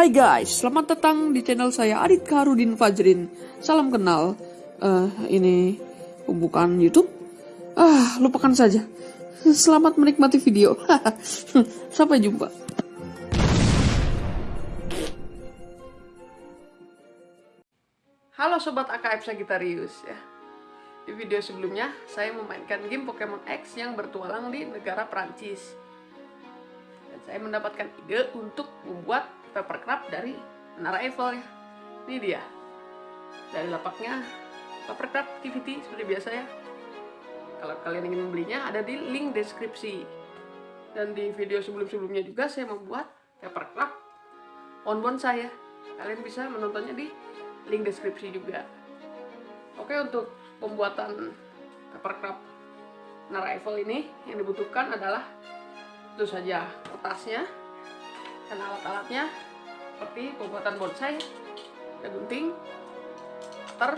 Hai guys, selamat datang di channel saya Adit Karudin Fajrin. Salam kenal. Eh, ini pembukaan YouTube. Ah, lupakan saja. Selamat menikmati video. Sampai jumpa. Halo sobat AKF Sagittarius ya. Di video sebelumnya saya memainkan game Pokemon X yang bertualang di negara Prancis. Dan saya mendapatkan ide untuk membuat papercraft dari Menara Eiffel ya. Ini dia. Dari lapaknya papercraft activity seperti biasa ya. Kalau kalian ingin membelinya ada di link deskripsi. Dan di video sebelum-sebelumnya juga saya membuat papercraft on saya. Kalian bisa menontonnya di link deskripsi juga. Oke untuk pembuatan papercraft Menara Eiffel ini yang dibutuhkan adalah itu saja kertasnya dan alat-alatnya seperti pembuatan bonsai, ada gunting, cutter,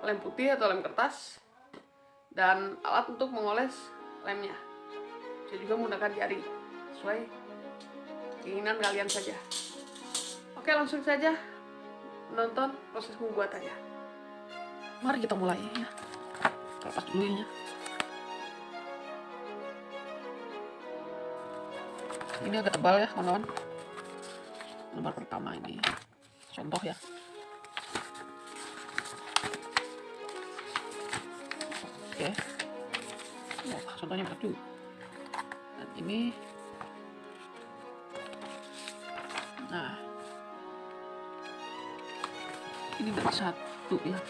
lem putih atau lem kertas, dan alat untuk mengoles lemnya. Bisa juga menggunakan jari, sesuai keinginan kalian saja. Oke langsung saja menonton proses pembuatannya. Mari kita mulai ya. Lepas dulu ini agak tebal ya kawan-kawan. Lembar pertama ini. Contoh ya. Oke. Wah, contohnya juga dan ini. Nah. Ini dari satu ya.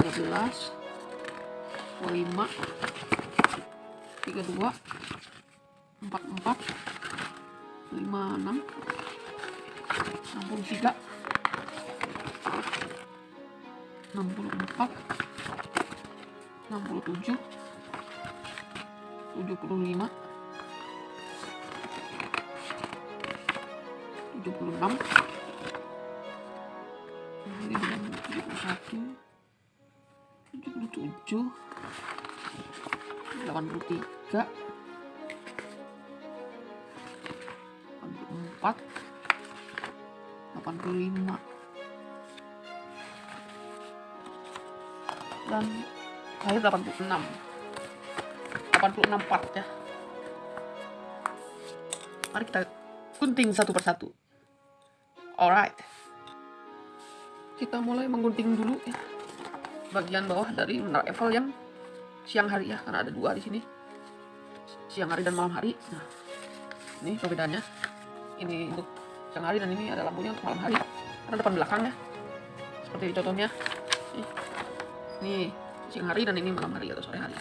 13 5 32 44 56 63 64 67 75 76 71 77 83 dan saya 86 86 part ya. Mari kita gunting satu persatu. Alright. Kita mulai menggunting dulu ya. Bagian bawah dari menara Eiffel yang siang hari ya karena ada dua di sini. Siang hari dan malam hari. Nah ini perbedaannya. Ini untuk siang hari dan ini ada lampunya untuk malam hari. Karena depan belakangnya seperti contohnya ini siang hari dan ini malam hari atau sore hari.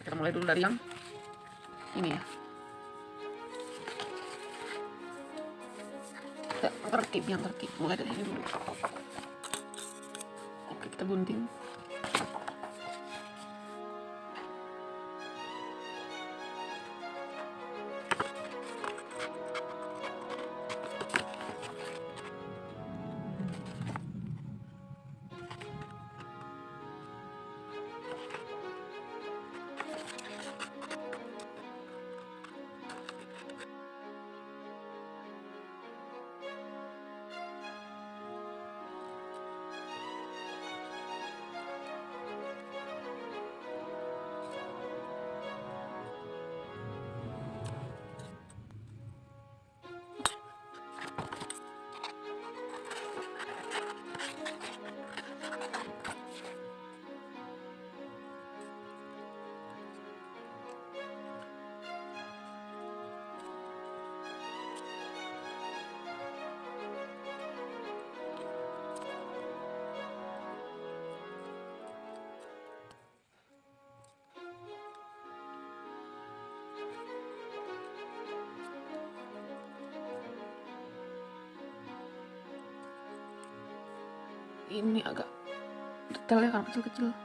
Kita mulai dulu dari yang ini ya. Kita tertib yang tertib. Mulai dari ini dulu. Oke kita gunting detailnya kan kecil-kecil. oke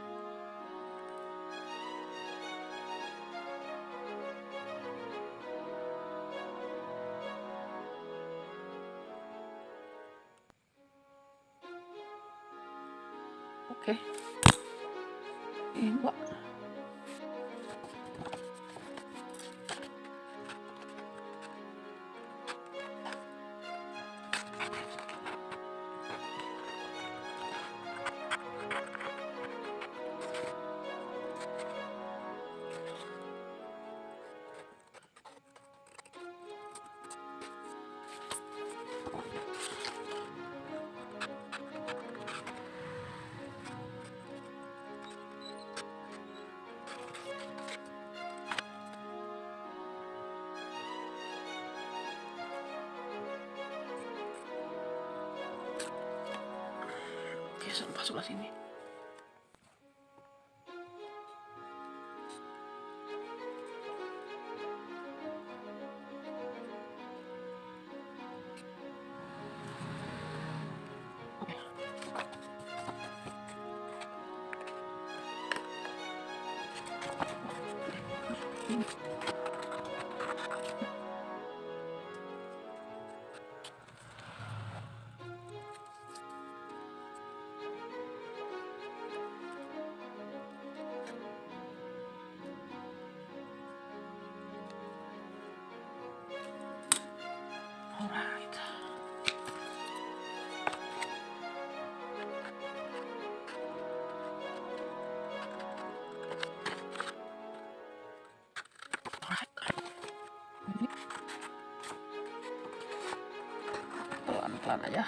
sampah sebelah sini Alright. Pelan-pelan aja.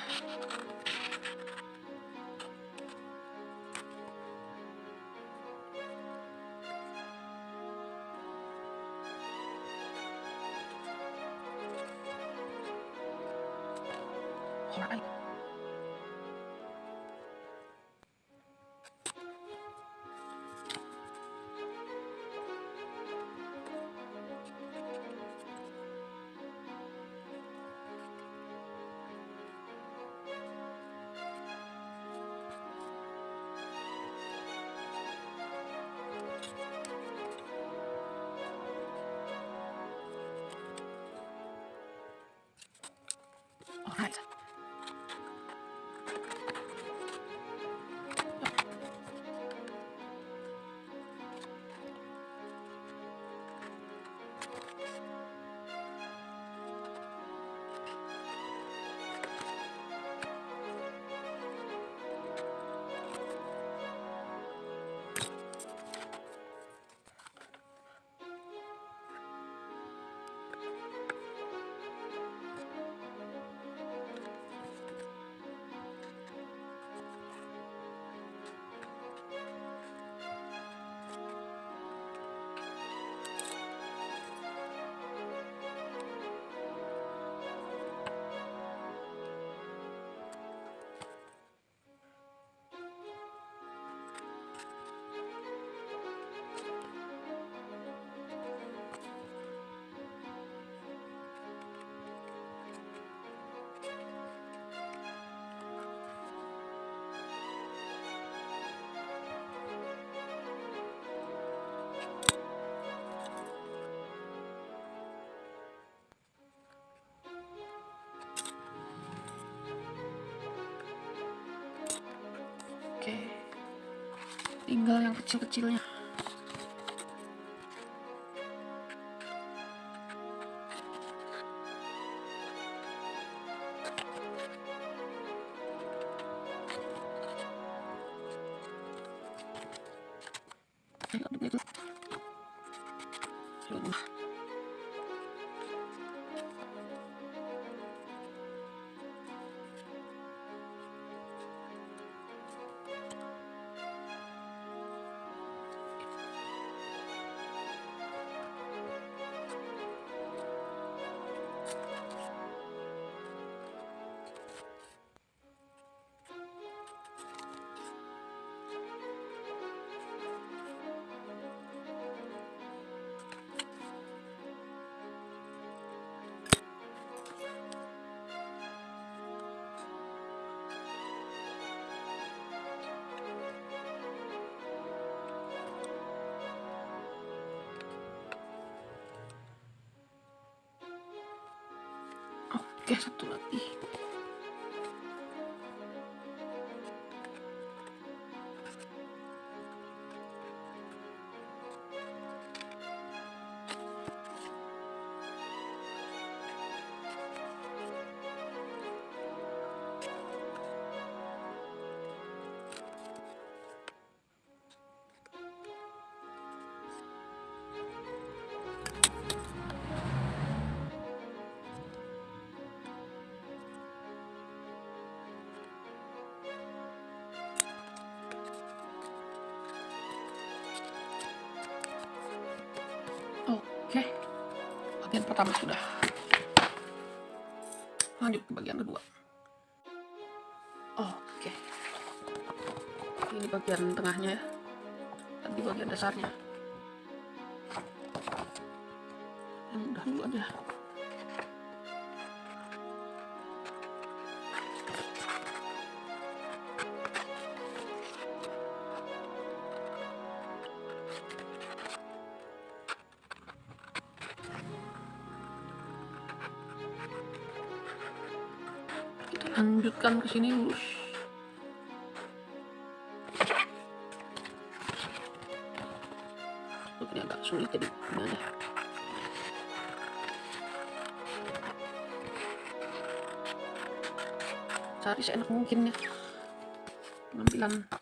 Tinggal yang kecil-kecilnya. Oke, satu lagi. Oke, bagian pertama sudah. Lanjut ke bagian kedua. Oke. ini bagian tengahnya ya dan bagian dasarnya udah dulu aja lanjutkan ke sini lurus ini agak sulit jadi aja cari seenak mungkin ya. Pengambilan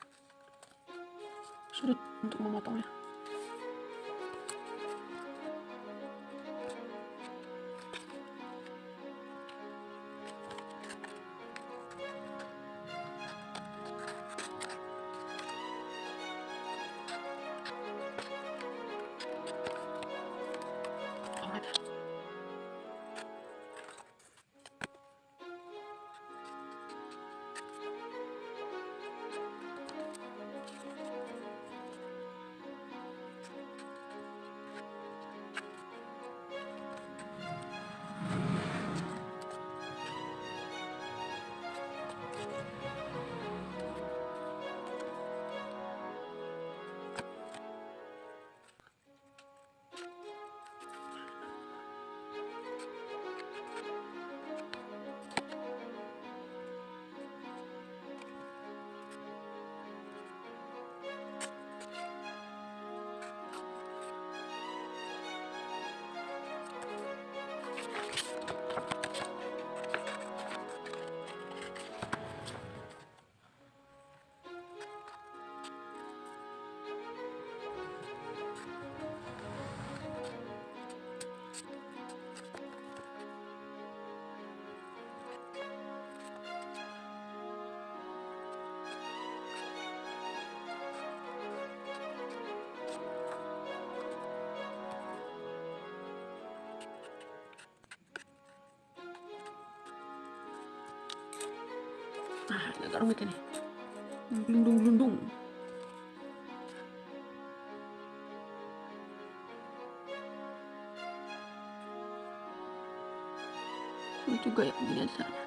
Nah, agak rumit ini. Gelundung-gelundung. Sulit juga ya begini aja.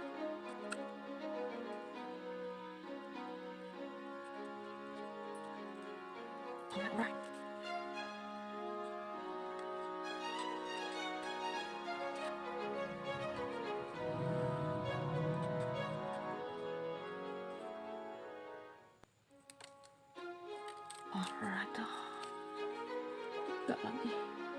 Alright då. Gör.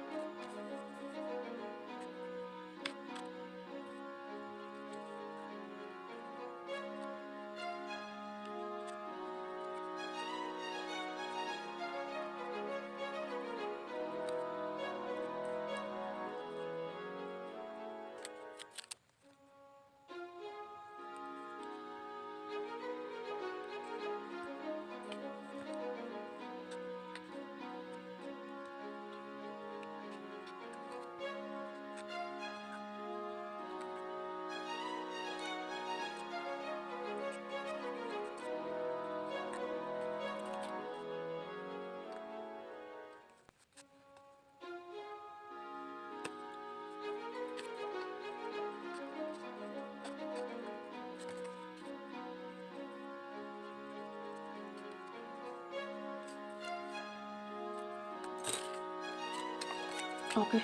Oke,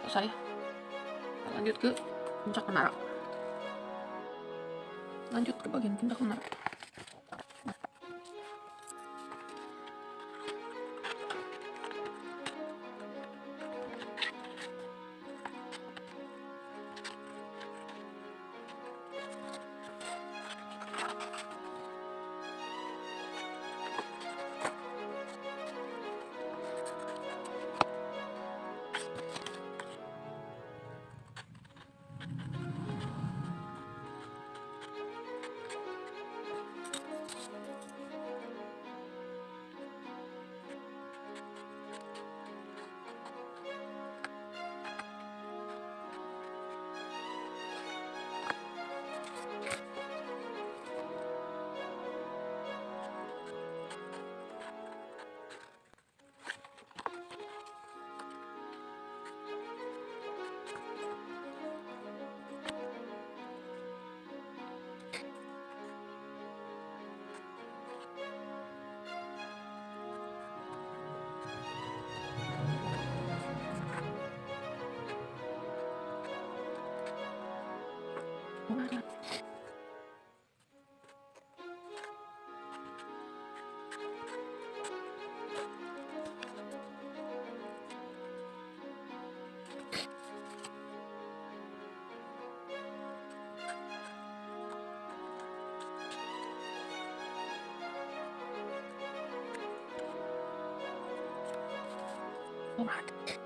selesai. Lanjut ke puncak menara. Lanjut ke bagian puncak. Menara. Alright.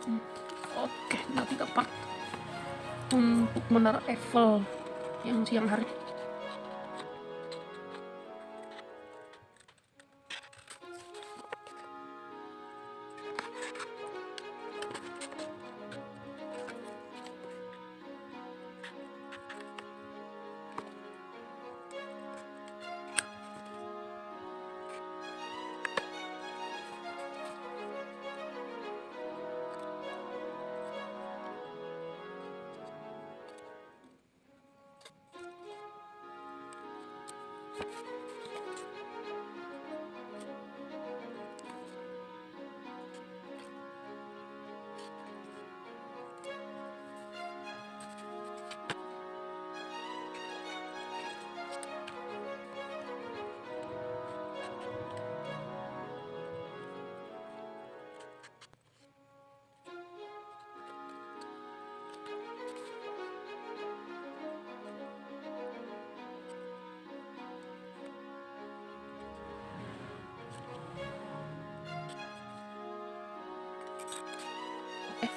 Hmm, Oke, nanti dapat untuk menara Eiffel. Yang siang hari. Eh,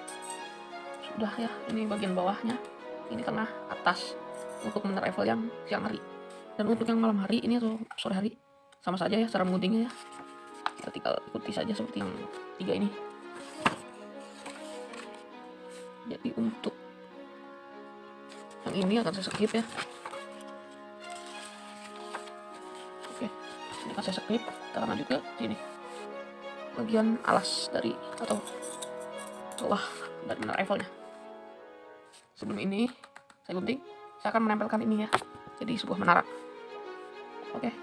udah ya ini bagian bawahnya. Ini karena atas untuk menerapel yang siang hari. Dan untuk yang malam hari ini tuh sore hari sama saja ya cara mengguntingnya ya. Kita tinggal ikuti saja seperti yang tiga ini. Ini akan saya skip ya. Oke ini akan saya skip. Kita lanjut ke sini. Bagian alas dari atau celah dari levelnya. Sebelum ini saya gunting. Saya akan menempelkan ini ya jadi sebuah menara. Oke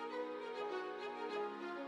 Thank you.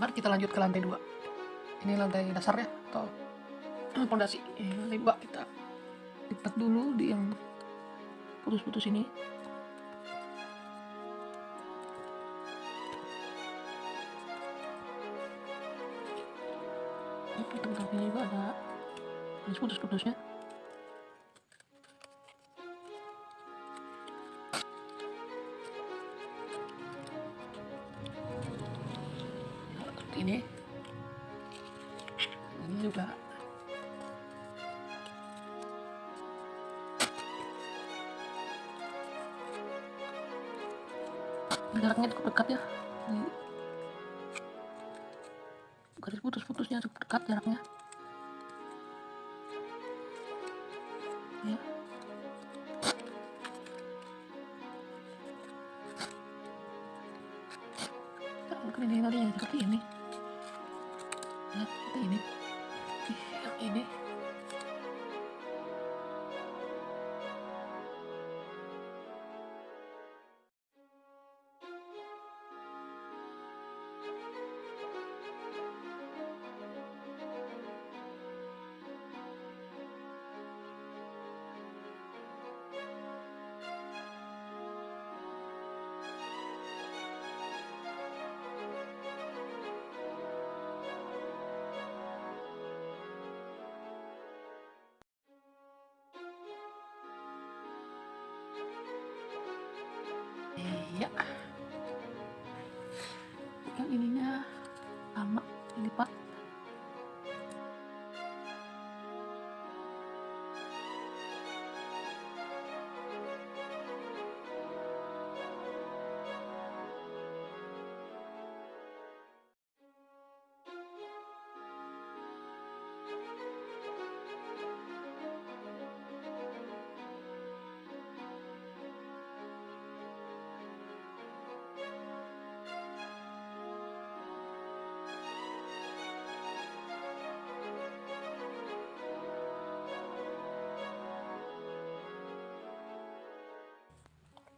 Mari kita lanjut ke lantai dua? Ini lantai dasarnya atau pondasi. Lantai dua kita lipat dulu di yang putus-putus ini. Tengkapnya juga ada. Putus-putusnya.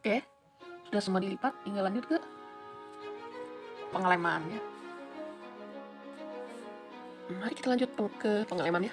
Oke, sudah semua dilipat, tinggal lanjut ke pengelemannya mari kita lanjut eh, ke pengalamannya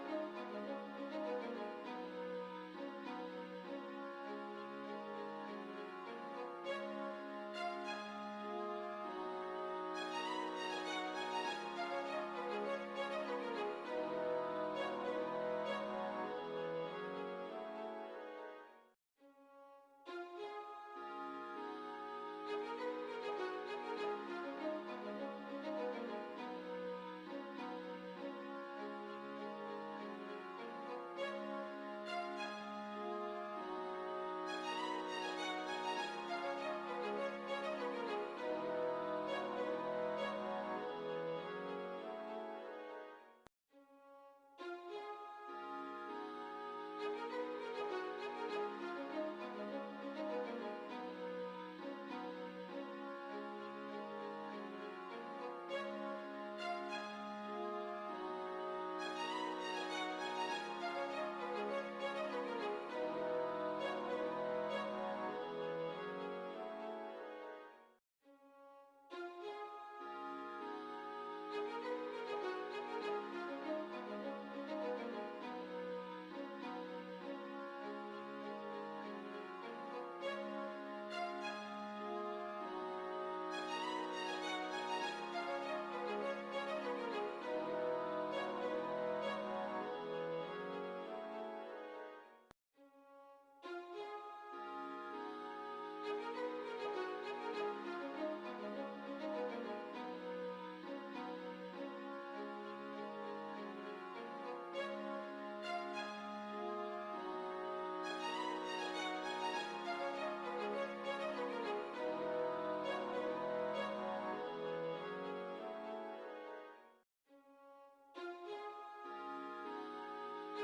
Thank you.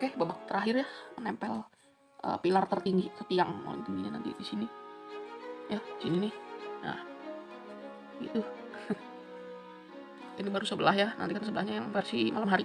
Oke, babak terakhir ya, menempel uh, pilar tertinggi ke tiang paling tingginya nanti di sini. Ya, sini nih. Nah, gitu. Ini baru sebelah ya, nanti kan sebelahnya yang versi malam hari.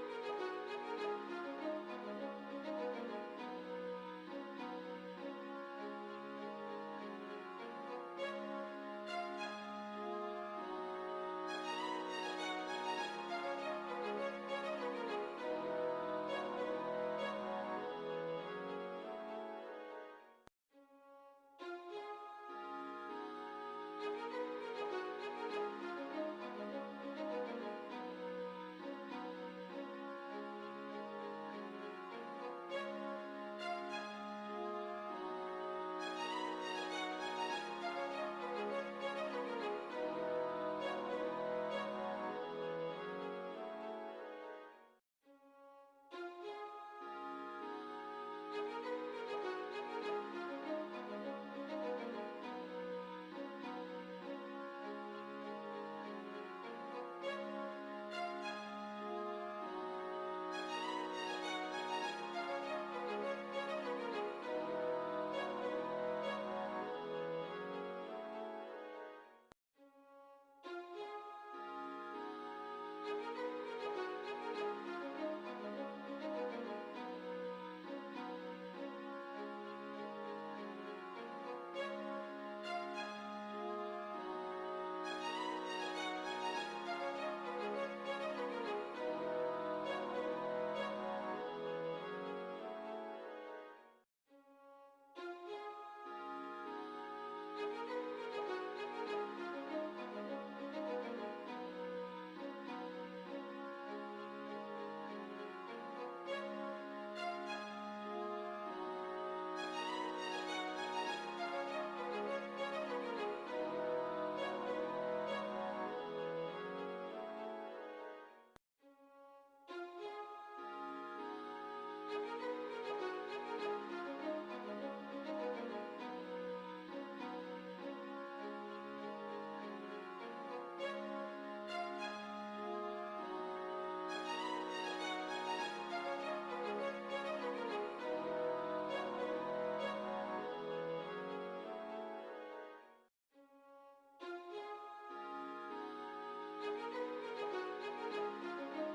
Música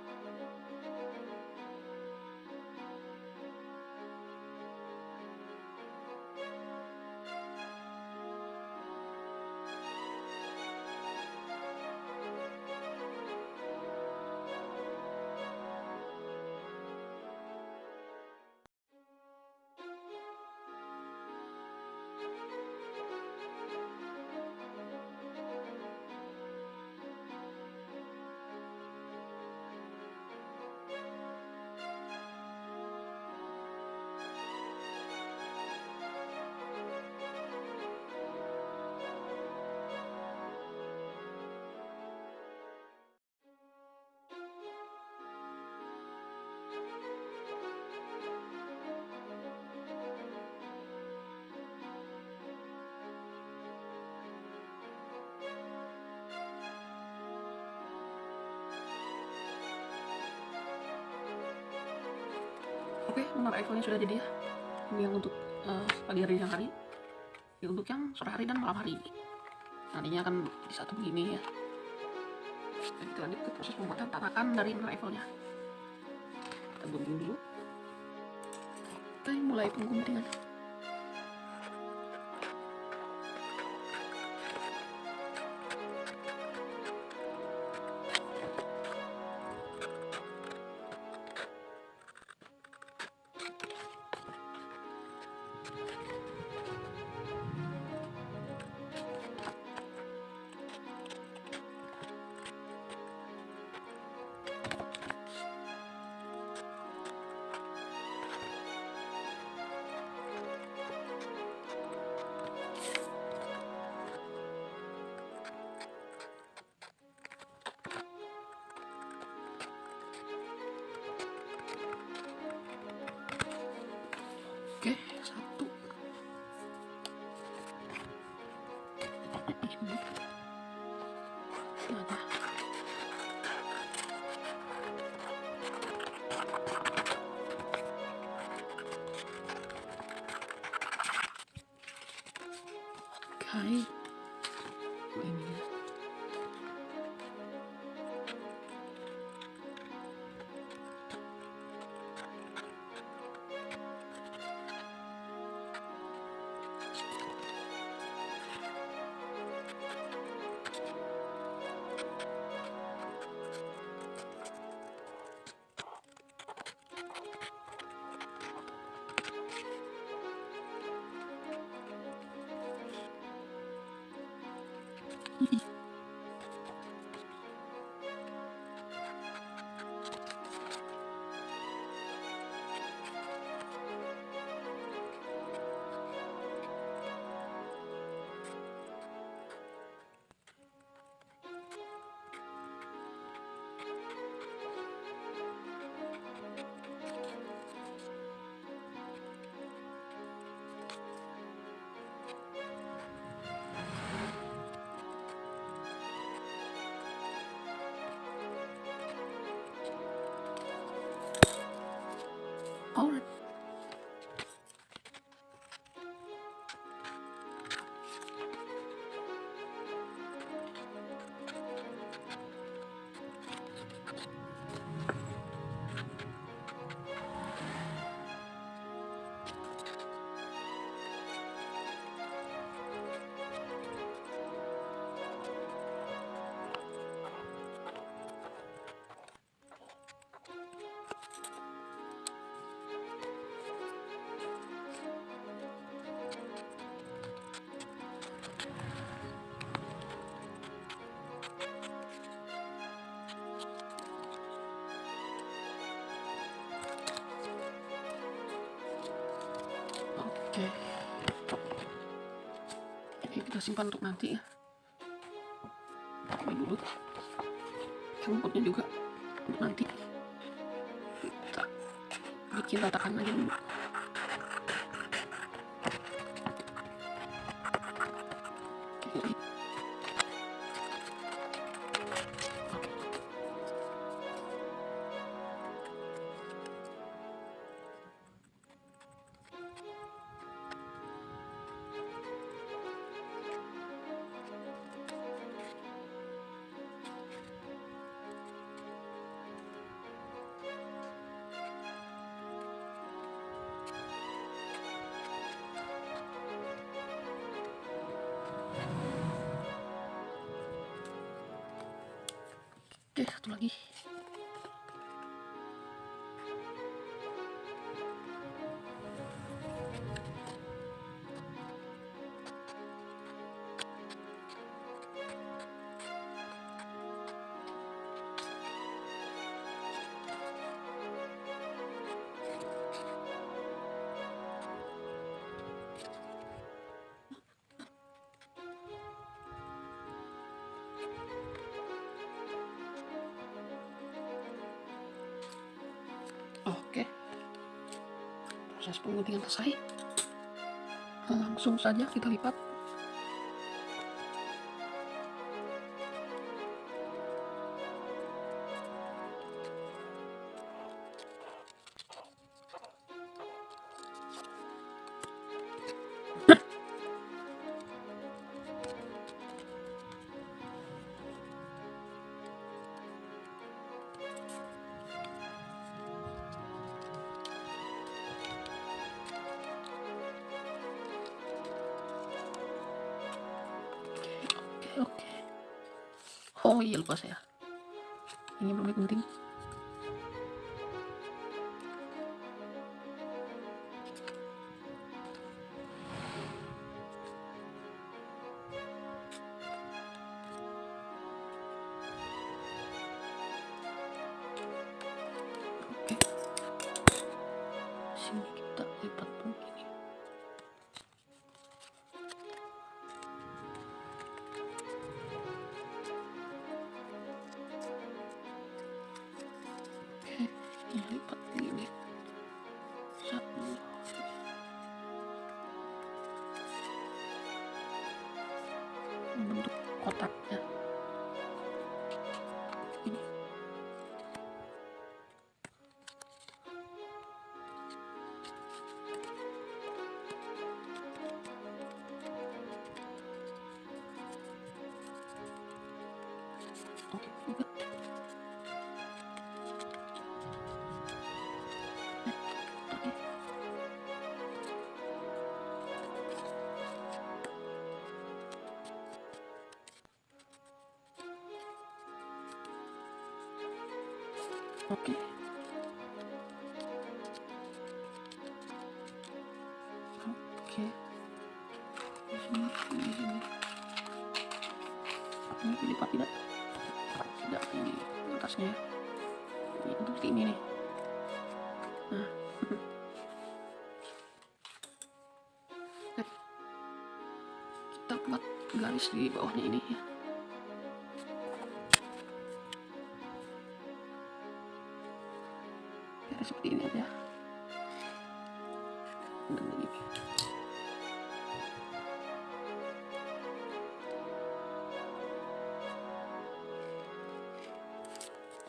Oke, menara Eiffelnya sudah jadi ya. Ini yang untuk uh, pagi hari siang hari. Ini untuk yang sore hari dan malam hari. Nantinya akan bisa satu begini ya. Dan kita lanjut ke proses pembuatan tatakan dari Eiffelnya. Kita gunting dulu. Kita mulai pengguntingan. Kita simpan untuk nanti ya. Ini dulu. Rumputnya juga untuk nanti. Kita bikin tatakan aja dulu. Proses pengguntingan selesai. Langsung saja kita lipat. Oh iya lupa saya ini belum penting Kita buat garis di bawahnya ini ya. Seperti ini aja. Begini.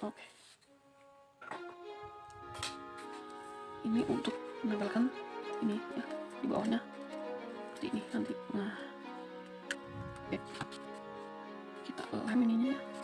Oke. Ini untuk menempelkan ini ya di bawahnya seperti ini nanti. Nah. Kita lem ininya ya.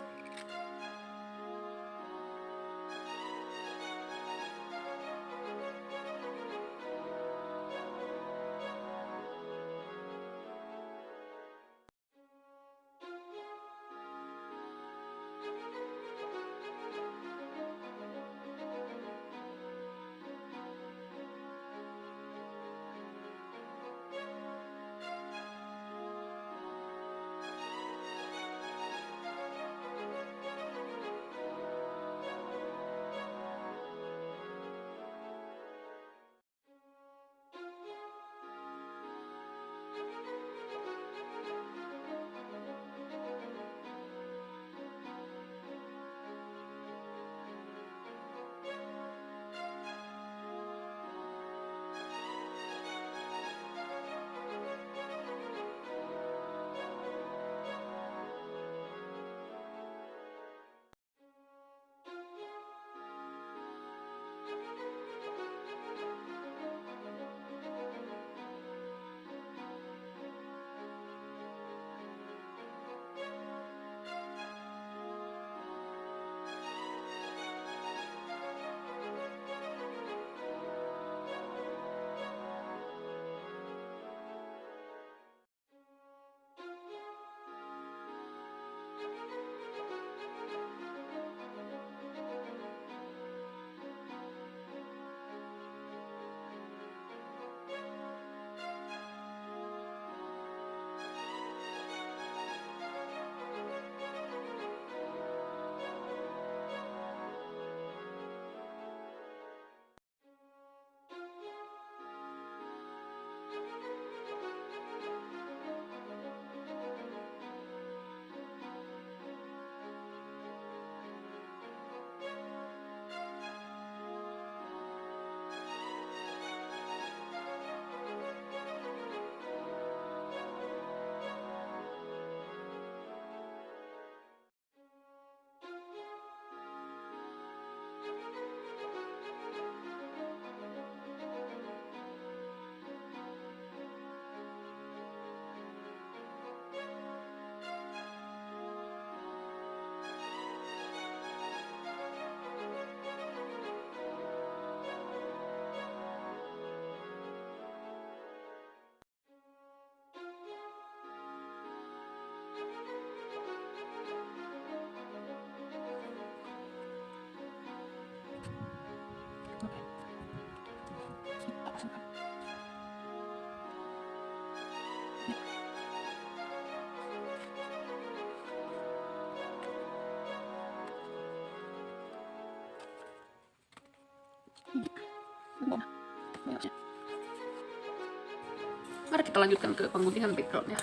Mari kita lanjutkan ke pemutihan backgroundnya.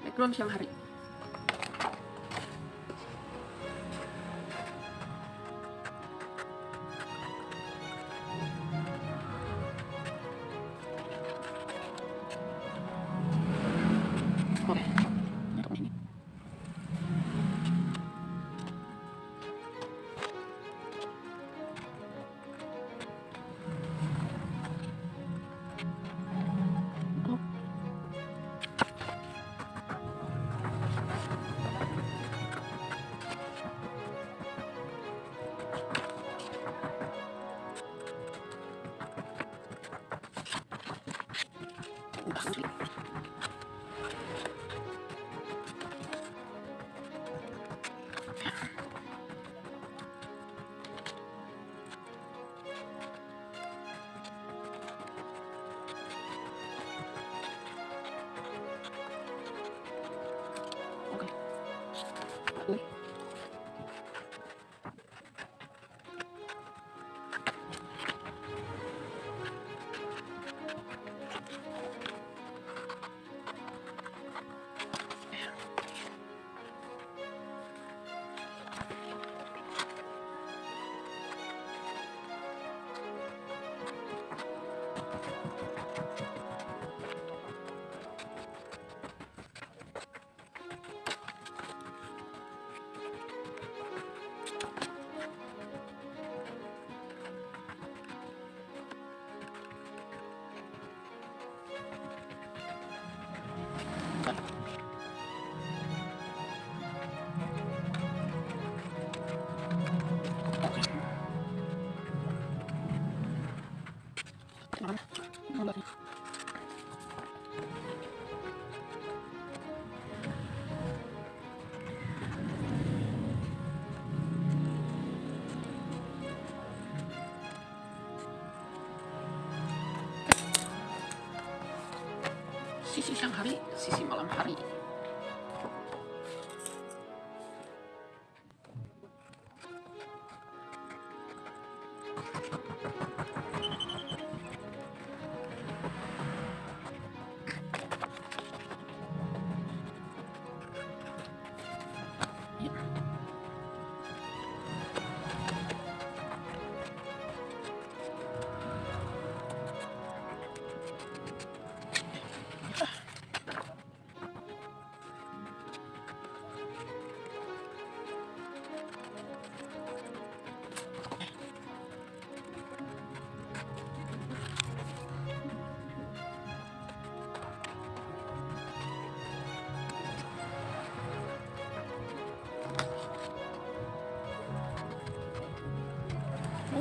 Background siang hari. C'est rien. On.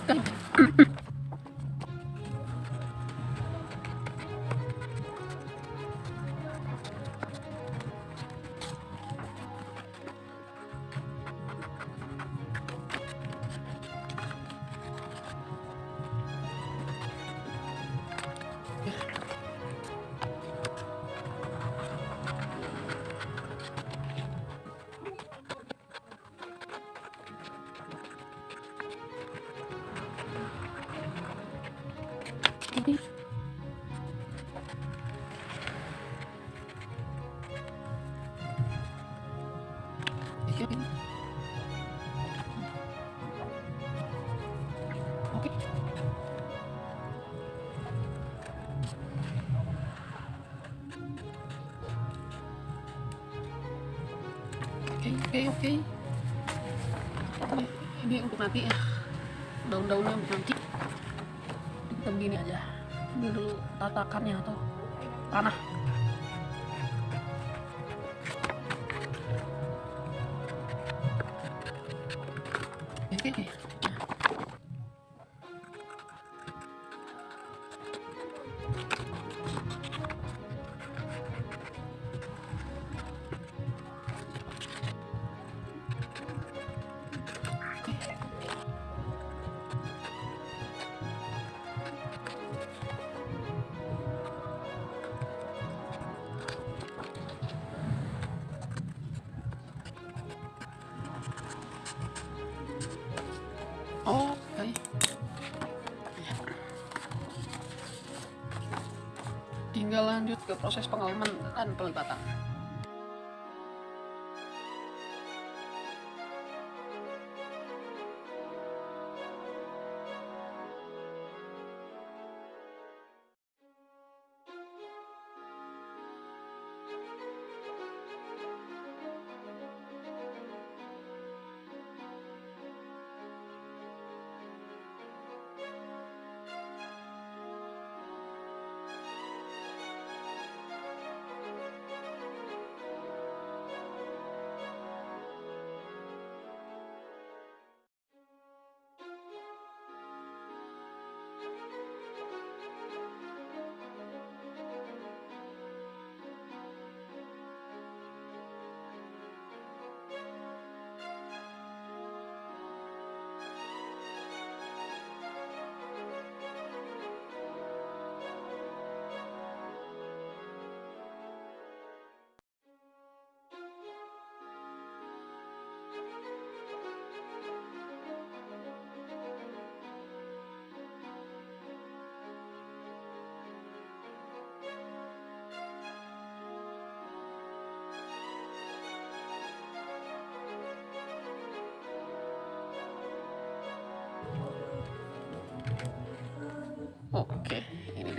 Oke. Oke. Nanti ya. Daun-daunnya nanti. Kita begini aja. Ini dulu tatakannya lanjut ke proses pengalaman dan pelibatan.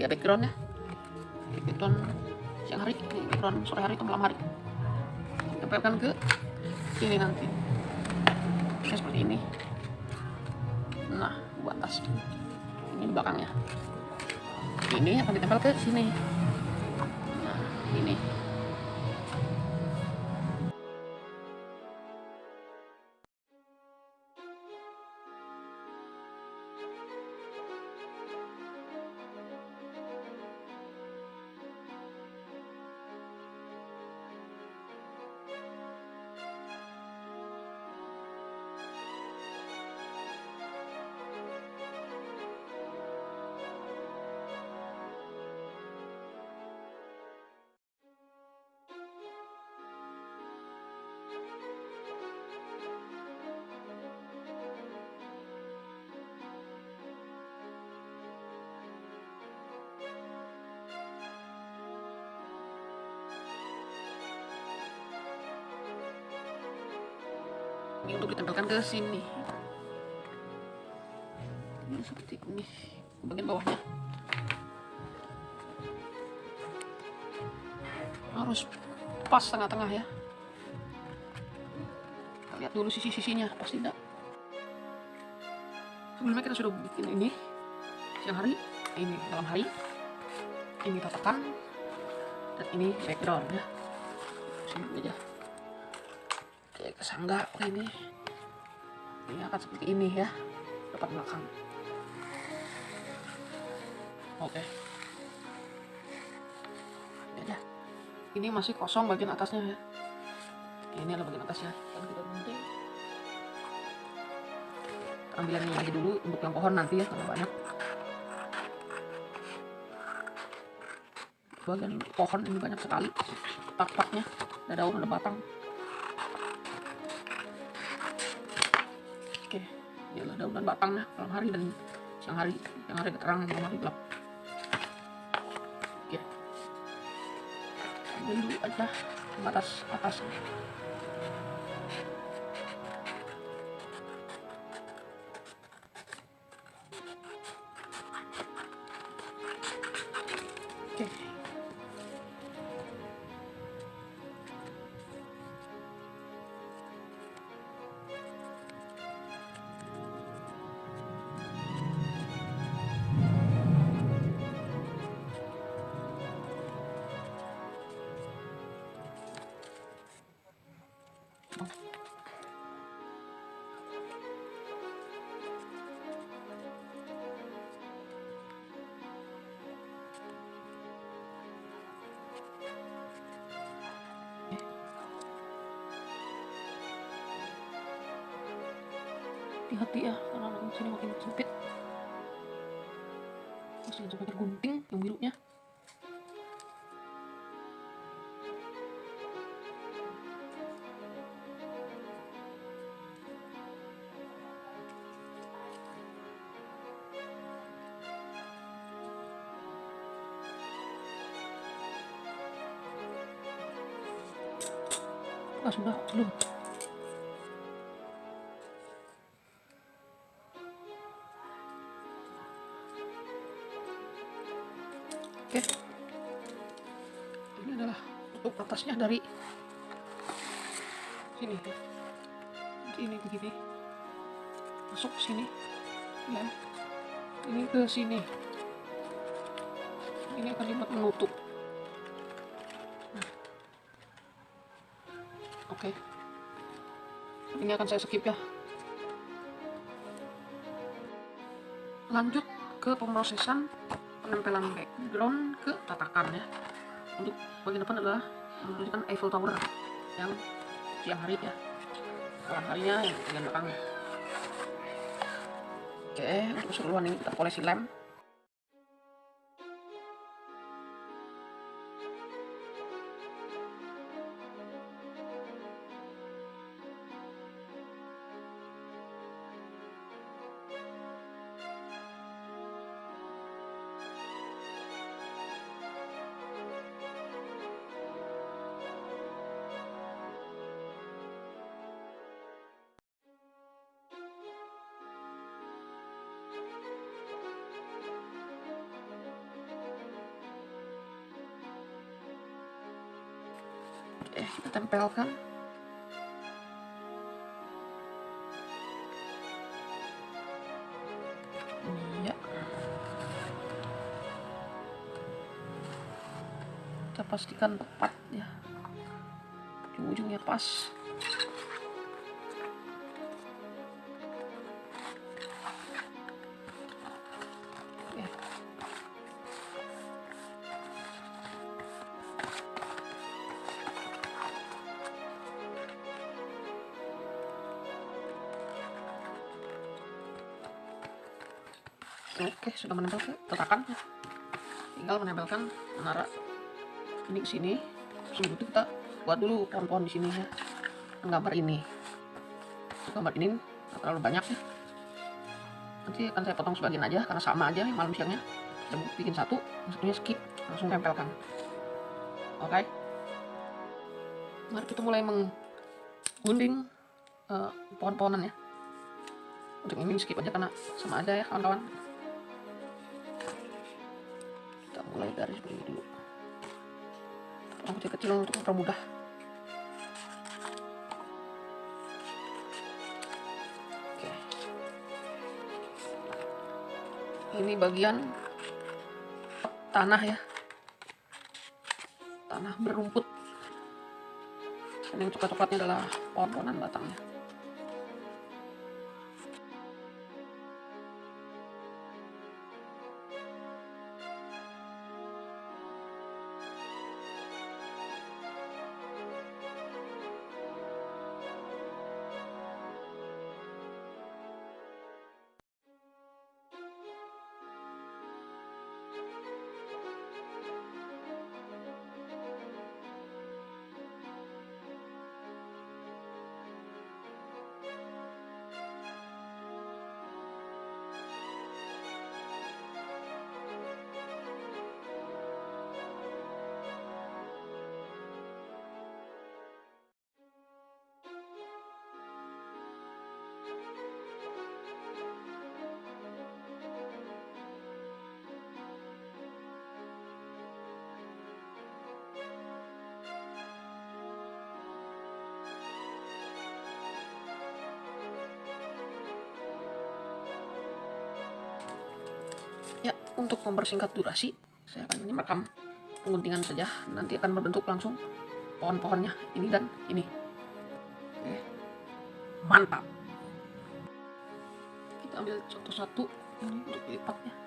Ini dia backgroundnya. Background siang hari, background sore hari atau malam hari. Tempelkan ke sini nanti. Oke, seperti ini. Nah, buat tas. Ini belakangnya. Ini akan ditempel ke sini. Ini untuk ditempelkan ke sini. Ini seperti ini bagian bawahnya. Harus pas tengah-tengah ya. Kita lihat dulu sisi-sisinya, pas tidak. Sebelumnya kita sudah bikin ini siang hari, ini malam hari, ini tatakan, dan ini background ya. Sini aja kesangga ini. Ini akan seperti ini ya depan belakang. Oke. Ini aja ini masih kosong bagian atasnya ya. Ini adalah bagian atasnya. Kan kita gunting ini dulu untuk yang pohon nanti ya karena banyak. Bagian pohon ini banyak sekali tak-taknya. Ada daun ada batang dan batangnya malam hari dan siang hari. Siang hari terang, malam hari gelap. Oke. Ambil dulu aja batas atas. Sudah belum oke. Ini adalah tutup atasnya dari sini ya. Ini begini. Masuk ke sini ya. Ini ke sini. Ini akan dibuat menutup oke. Ini akan saya skip ya. Lanjut ke pemrosesan penempelan background ke tatakan ya. Untuk bagian depan adalah menunjukkan Eiffel Tower yang siang hari ya. Malam harinya yang bagian belakang oke untuk keseluruhan ini kita polisi lem pastikan tepat ya. Ujung-ujungnya pas. Ya. Oke, sudah menempel ke tatakan. Tinggal menempelkan menara ini sini. Sebelum itu kita buat dulu pohon-pohon di sini ya. Gambar ini. Gambar ini nggak terlalu banyak ya. Nanti akan saya potong sebagian aja karena sama aja malam siangnya. Kita bikin satu, satunya skip, langsung tempelkan. Oke. Mari kita mulai menggunting uh, pohon-pohonan ya. Untuk ini skip aja karena sama aja ya kawan-kawan. Kita mulai dari seperti dulu. Potong kecil-kecil untuk mempermudah. Oke. Ini bagian tanah ya. Tanah berumput. Dan yang coklat-coklatnya adalah pohon-pohonan batangnya. Mempersingkat durasi, saya akan merekam pengguntingan saja. Nanti akan berbentuk langsung pohon-pohonnya ini dan ini. Mantap. Kita ambil contoh satu ini untuk lipatnya.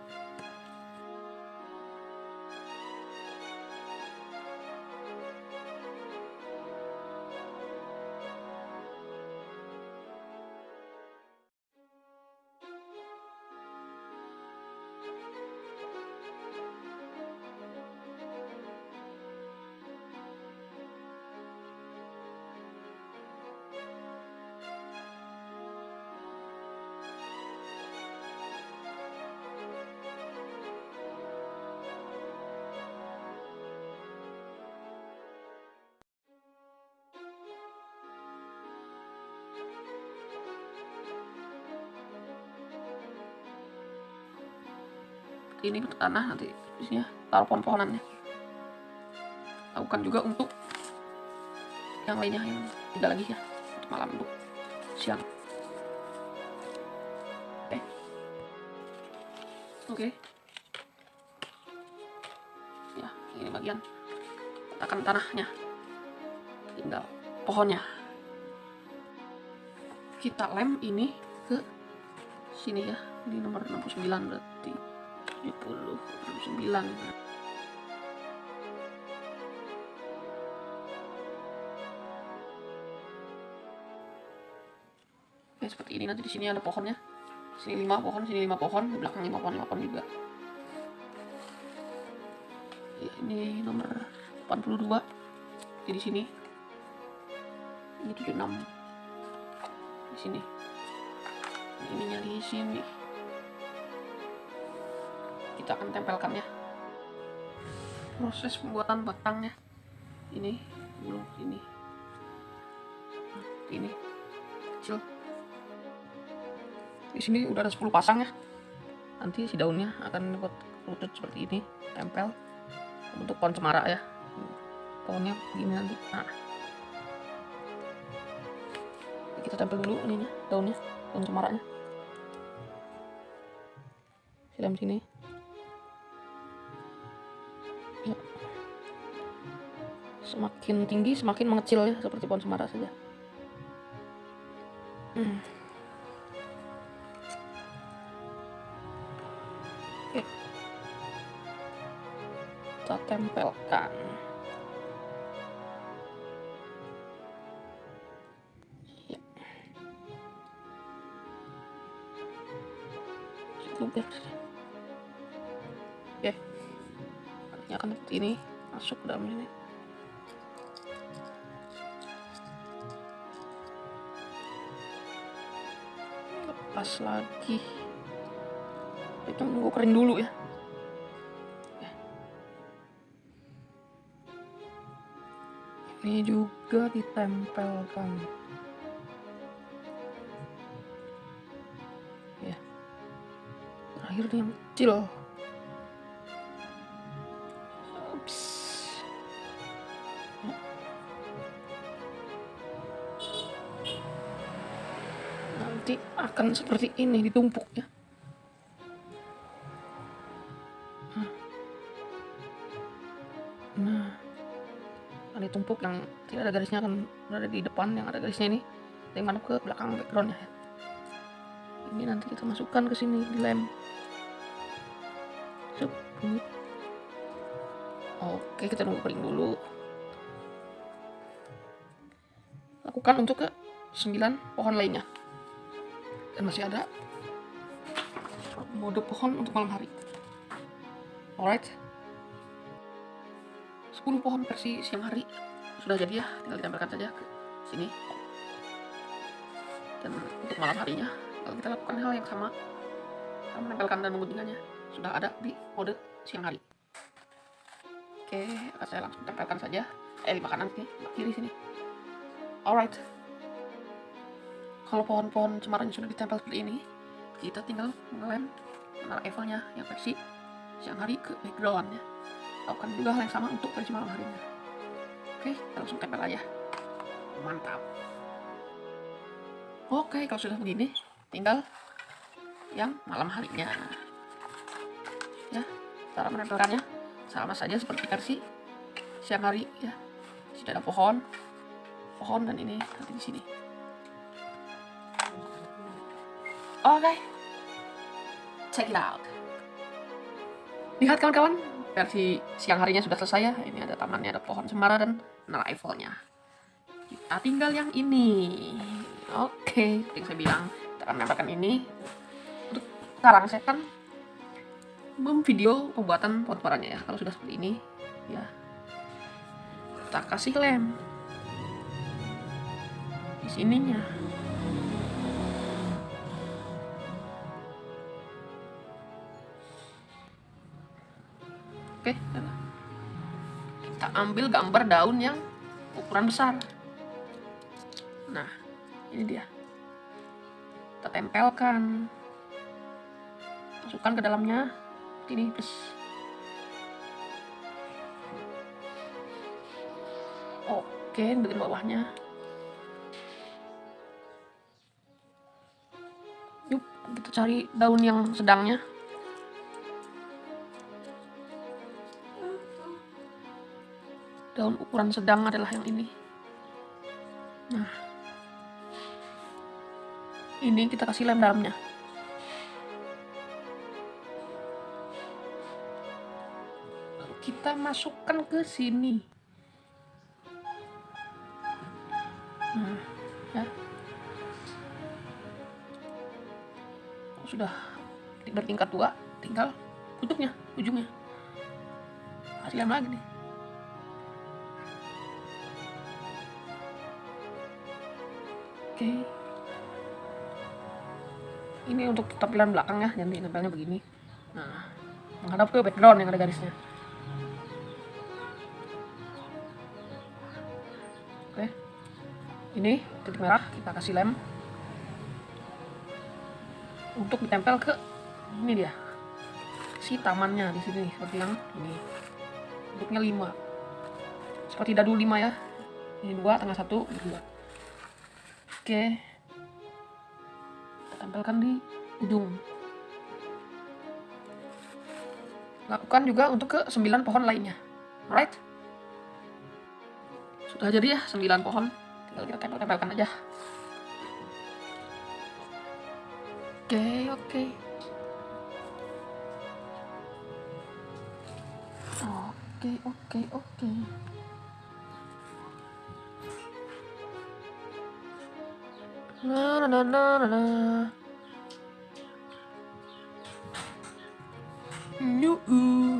Ini bentuk tanah nanti isinya taruh pohon-pohonannya. Lakukan juga untuk yang lainnya yang tiga lagi ya untuk malam untuk siang. Oke. Oke. Ya ini bagian akan tanahnya. Tinggal pohonnya. Kita lem ini ke sini ya ini nomor 69 berarti. 70 69 Oke, seperti ini nanti di sini ada pohonnya. Sini lima pohon, sini lima pohon, di belakang lima pohon, lima pohon juga. Ya, ini nomor 82. Jadi di sini. Ini 76. Di sini. Ini nyari sini. Kita akan tempelkan ya. Proses pembuatan batangnya. Ini belum ini. Ini. Kecil. Di sini udah ada 10 pasang ya. Nanti si daunnya akan dapat kerucut seperti ini. Tempel. Untuk pohon cemara ya. Pohonnya begini nanti. Nah. Kita tempel dulu ininya daunnya. Daun cemaranya silam sini semakin tinggi semakin mengecil ya seperti pohon cemara saja ditempelkan ya. Terakhir yang kecil. Ups. nanti akan seperti ini ditumpuk yang tidak ada garisnya akan berada di depan yang ada garisnya ini. Dari mana ke belakang backgroundnya? Ya. ini nanti kita masukkan ke sini di lem. Oke kita tunggu kering dulu. Lakukan untuk ke 9 pohon lainnya. Dan masih ada mode pohon untuk malam hari. Alright. 10 pohon versi siang hari sudah jadi ya tinggal ditempelkan saja ke sini. Dan untuk malam harinya kalau kita lakukan hal yang sama. Kita menempelkan dan mengguntingkannya sudah ada di mode siang hari. Oke saya langsung tempelkan saja. Eh di makanan sini kiri sini. Alright. Kalau pohon-pohon cemaranya sudah ditempel seperti ini kita tinggal mengelem menara Evelnya yang versi siang hari ke backgroundnya. Lakukan juga hal yang sama untuk versi malam harinya oke kita langsung tempel aja. Mantap. Oke kalau sudah begini tinggal yang malam harinya. Ya cara menempelkannya sama saja seperti versi siang hari ya. Sudah ada pohon pohon dan ini nanti di sini. Oke. Check it out lihat kawan-kawan versi siang harinya sudah selesai ya. Ini ada tamannya, ada pohon cemara dan menara Eiffelnya. Kita tinggal yang ini. Oke, seperti saya bilang, kita akan menambahkan ini. Untuk sekarang saya akan memvideo pembuatan pohon cemaranya ya. Kalau sudah seperti ini, ya kita kasih lem di sininya. Oke, kita ambil gambar daun yang ukuran besar. Nah, ini dia. Kita tempelkan. Masukkan ke dalamnya. ini please oke bagian bawahnya yuk kita cari daun yang sedangnya daun ukuran sedang adalah yang ini. Nah ini kita kasih lem dalamnya. Kita masukkan ke sini. Nah ya. Sudah bertingkat dua tinggal tutupnya ujungnya. Kasih lem lagi nih oke. Ini untuk tampilan belakang ya nanti nempelnya begini. Nah menghadap ke background yang ada garisnya. Oke. Ini titik merah kita kasih lem. Untuk ditempel ke ini dia. Si tamannya di sini seperti yang ini. Bentuknya 5 seperti dadu 5 ya. Ini dua tengah satu dua oke kita tempelkan di ujung. Lakukan juga untuk ke 9 pohon lainnya. Alright? Sudah jadi ya 9 pohon. Tinggal kita tempel-tempelkan aja. Oke oke. Oke oke oke na na na na na Nyuu.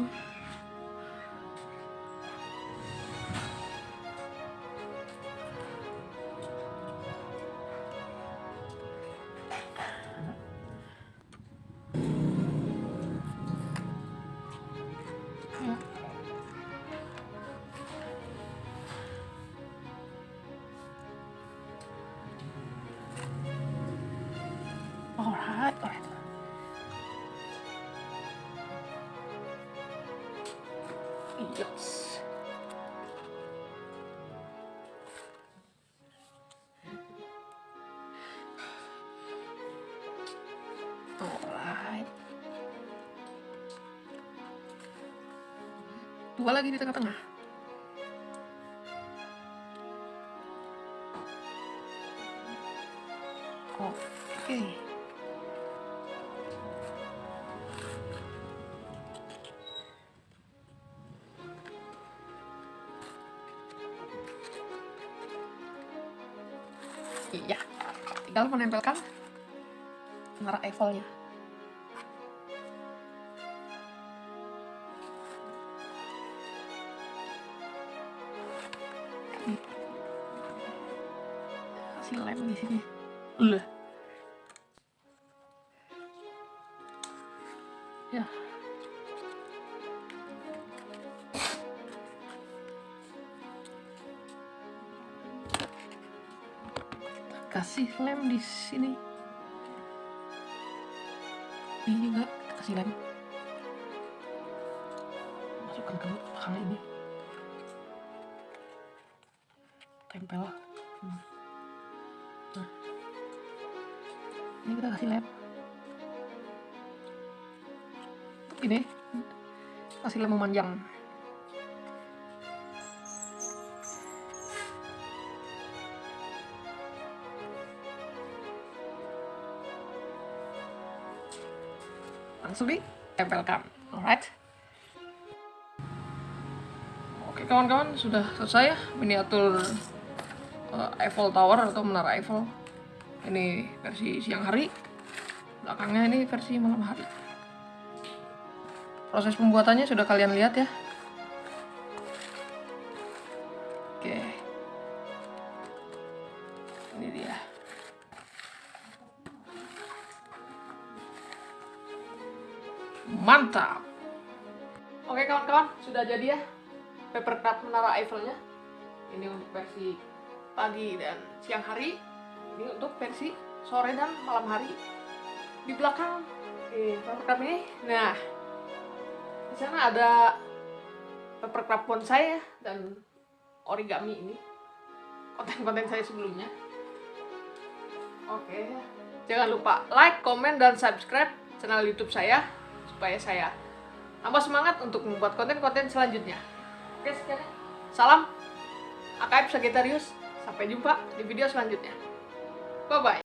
Dua lagi di tengah-tengah. Oke. Iya, tinggal menempelkan menara Eiffelnya. Lem memanjang. Langsung ditempelkan. Alright. Oke kawan-kawan sudah selesai ya miniatur uh, Eiffel Tower atau menara Eiffel. Ini versi siang hari. Belakangnya ini versi malam hari proses pembuatannya sudah kalian lihat ya oke ini dia Mantap. Oke kawan-kawan, sudah jadi ya paper craft menara Eiffelnya. Ini untuk versi pagi dan siang hari. Ini untuk versi sore dan malam hari. Di belakang eh, paper craft ini, nah sana ada papercraft bonsai ya dan origami ini. Konten-konten saya sebelumnya. Oke. Jangan lupa like, komen, dan subscribe channel YouTube saya supaya saya tambah semangat untuk membuat konten-konten selanjutnya. Oke, sekian. Salam AKF Sagittarius. Sampai jumpa di video selanjutnya. Bye bye.